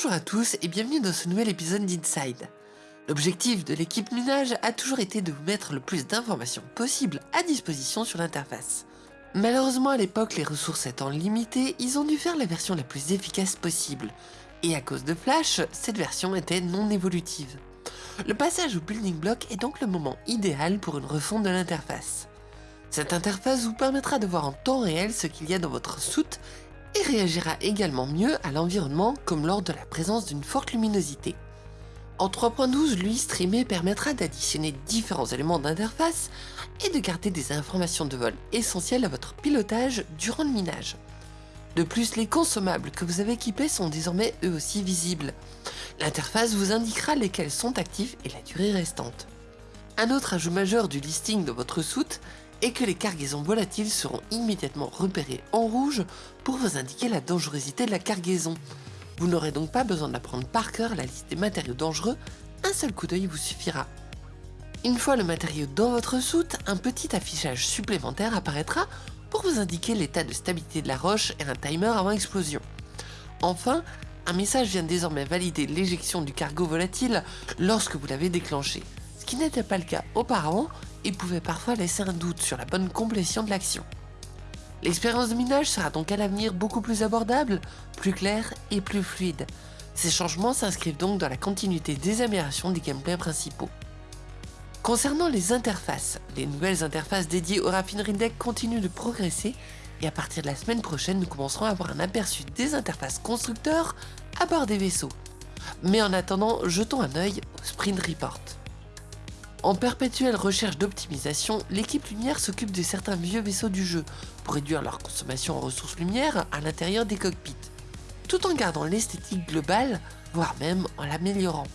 Bonjour à tous et bienvenue dans ce nouvel épisode d'Inside. L'objectif de l'équipe Minage a toujours été de vous mettre le plus d'informations possible à disposition sur l'interface. Malheureusement à l'époque, les ressources étant limitées, ils ont dû faire la version la plus efficace possible. Et à cause de Flash, cette version était non évolutive. Le passage au building block est donc le moment idéal pour une refonte de l'interface. Cette interface vous permettra de voir en temps réel ce qu'il y a dans votre soute réagira également mieux à l'environnement comme lors de la présence d'une forte luminosité. En 3.12, lui streamer permettra d'additionner différents éléments d'interface et de garder des informations de vol essentielles à votre pilotage durant le minage. De plus, les consommables que vous avez équipés sont désormais eux aussi visibles. L'interface vous indiquera lesquels sont actifs et la durée restante. Un autre ajout majeur du listing de votre soute et que les cargaisons volatiles seront immédiatement repérées en rouge pour vous indiquer la dangerosité de la cargaison. Vous n'aurez donc pas besoin d'apprendre par cœur la liste des matériaux dangereux, un seul coup d'œil vous suffira. Une fois le matériau dans votre soute, un petit affichage supplémentaire apparaîtra pour vous indiquer l'état de stabilité de la roche et un timer avant explosion. Enfin, un message vient désormais valider l'éjection du cargo volatile lorsque vous l'avez déclenché, qui n'était pas le cas auparavant et pouvait parfois laisser un doute sur la bonne complétion de l'action. L'expérience de minage sera donc à l'avenir beaucoup plus abordable, plus claire et plus fluide. Ces changements s'inscrivent donc dans la continuité des améliorations des gameplays principaux. Concernant les interfaces, les nouvelles interfaces dédiées au raffinerie deck continuent de progresser et à partir de la semaine prochaine, nous commencerons à avoir un aperçu des interfaces constructeurs à bord des vaisseaux. Mais en attendant, jetons un œil au Sprint Report. En perpétuelle recherche d'optimisation, l'équipe Lumière s'occupe de certains vieux vaisseaux du jeu pour réduire leur consommation en ressources lumière à l'intérieur des cockpits, tout en gardant l'esthétique globale, voire même en l'améliorant.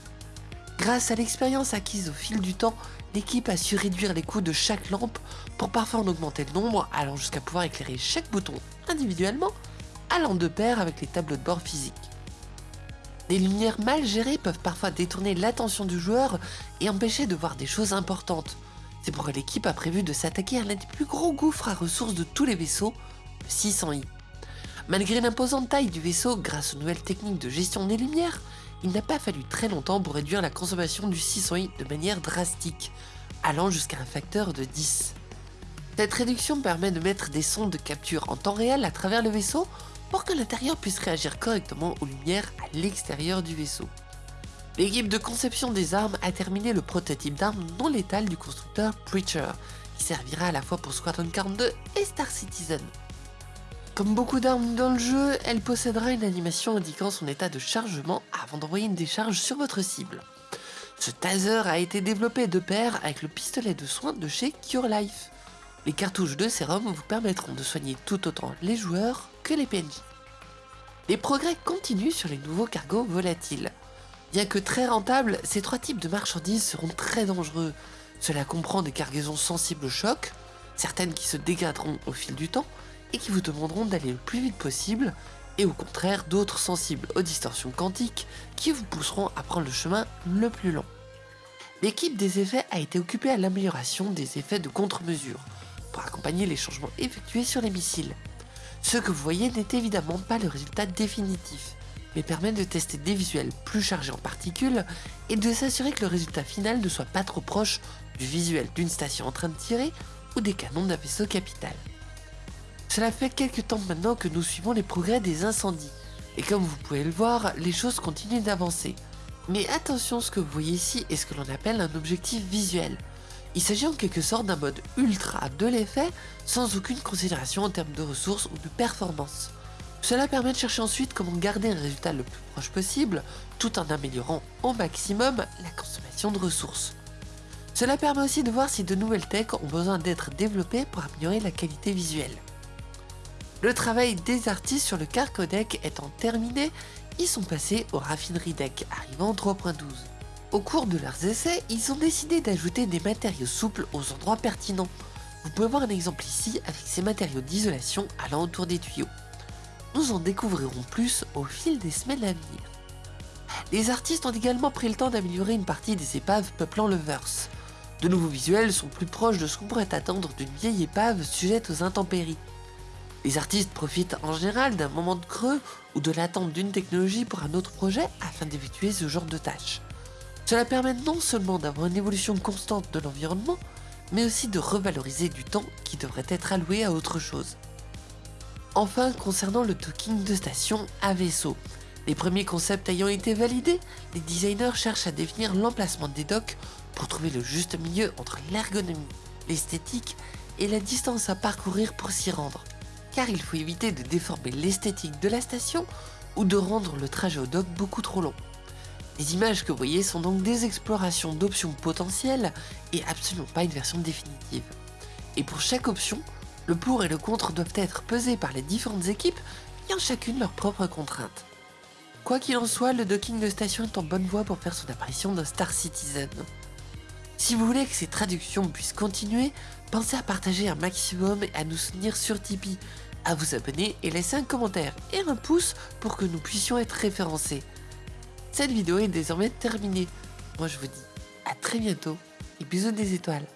Grâce à l'expérience acquise au fil du temps, l'équipe a su réduire les coûts de chaque lampe pour parfois en augmenter le nombre, allant jusqu'à pouvoir éclairer chaque bouton individuellement, allant de pair avec les tableaux de bord physiques. Des lumières mal gérées peuvent parfois détourner l'attention du joueur et empêcher de voir des choses importantes. C'est pourquoi l'équipe a prévu de s'attaquer à l'un des plus gros gouffres à ressources de tous les vaisseaux, le 600i. Malgré l'imposante taille du vaisseau, grâce aux nouvelles techniques de gestion des lumières, il n'a pas fallu très longtemps pour réduire la consommation du 600i de manière drastique, allant jusqu'à un facteur de 10. Cette réduction permet de mettre des sondes de capture en temps réel à travers le vaisseau pour que l'intérieur puisse réagir correctement aux lumières à l'extérieur du vaisseau. L'équipe de conception des armes a terminé le prototype d'armes non létales du constructeur Preacher, qui servira à la fois pour Squadron 42 et Star Citizen. Comme beaucoup d'armes dans le jeu, elle possédera une animation indiquant son état de chargement avant d'envoyer une décharge sur votre cible. Ce taser a été développé de pair avec le pistolet de soin de chez Cure Life. Les cartouches de sérum vous permettront de soigner tout autant les joueurs les PNJ. Les progrès continuent sur les nouveaux cargos volatiles. Bien que très rentables, ces trois types de marchandises seront très dangereux. Cela comprend des cargaisons sensibles au choc, certaines qui se dégraderont au fil du temps, et qui vous demanderont d'aller le plus vite possible, et au contraire d'autres sensibles aux distorsions quantiques qui vous pousseront à prendre le chemin le plus long. L'équipe des effets a été occupée à l'amélioration des effets de contre-mesure, pour accompagner les changements effectués sur les missiles. Ce que vous voyez n'est évidemment pas le résultat définitif, mais permet de tester des visuels plus chargés en particules et de s'assurer que le résultat final ne soit pas trop proche du visuel d'une station en train de tirer ou des canons d'un vaisseau capital. Cela fait quelques temps maintenant que nous suivons les progrès des incendies, et comme vous pouvez le voir, les choses continuent d'avancer. Mais attention, ce que vous voyez ici est ce que l'on appelle un objectif visuel. Il s'agit en quelque sorte d'un mode ultra de l'effet, sans aucune considération en termes de ressources ou de performance. Cela permet de chercher ensuite comment garder un résultat le plus proche possible, tout en améliorant au maximum la consommation de ressources. Cela permet aussi de voir si de nouvelles techs ont besoin d'être développées pour améliorer la qualité visuelle. Le travail des artistes sur le cargo deck étant terminé, ils sont passés au raffinerie deck, arrivant en 3.12. Au cours de leurs essais, ils ont décidé d'ajouter des matériaux souples aux endroits pertinents. Vous pouvez voir un exemple ici avec ces matériaux d'isolation allant autour des tuyaux. Nous en découvrirons plus au fil des semaines à venir. Les artistes ont également pris le temps d'améliorer une partie des épaves peuplant le verse. De nouveaux visuels sont plus proches de ce qu'on pourrait attendre d'une vieille épave sujette aux intempéries. Les artistes profitent en général d'un moment de creux ou de l'attente d'une technologie pour un autre projet afin d'effectuer ce genre de tâches. Cela permet non seulement d'avoir une évolution constante de l'environnement, mais aussi de revaloriser du temps qui devrait être alloué à autre chose. Enfin, concernant le docking de station à vaisseau, les premiers concepts ayant été validés, les designers cherchent à définir l'emplacement des docks pour trouver le juste milieu entre l'ergonomie, l'esthétique et la distance à parcourir pour s'y rendre. Car il faut éviter de déformer l'esthétique de la station ou de rendre le trajet au dock beaucoup trop long. Les images que vous voyez sont donc des explorations d'options potentielles et absolument pas une version définitive. Et pour chaque option, le pour et le contre doivent être pesés par les différentes équipes ayant chacune leurs propres contraintes. Quoi qu'il en soit, le docking de station est en bonne voie pour faire son apparition dans Star Citizen. Si vous voulez que ces traductions puissent continuer, pensez à partager un maximum et à nous soutenir sur Tipeee, à vous abonner et laisser un commentaire et un pouce pour que nous puissions être référencés. Cette vidéo est désormais terminée. Moi je vous dis à très bientôt et bisous des étoiles.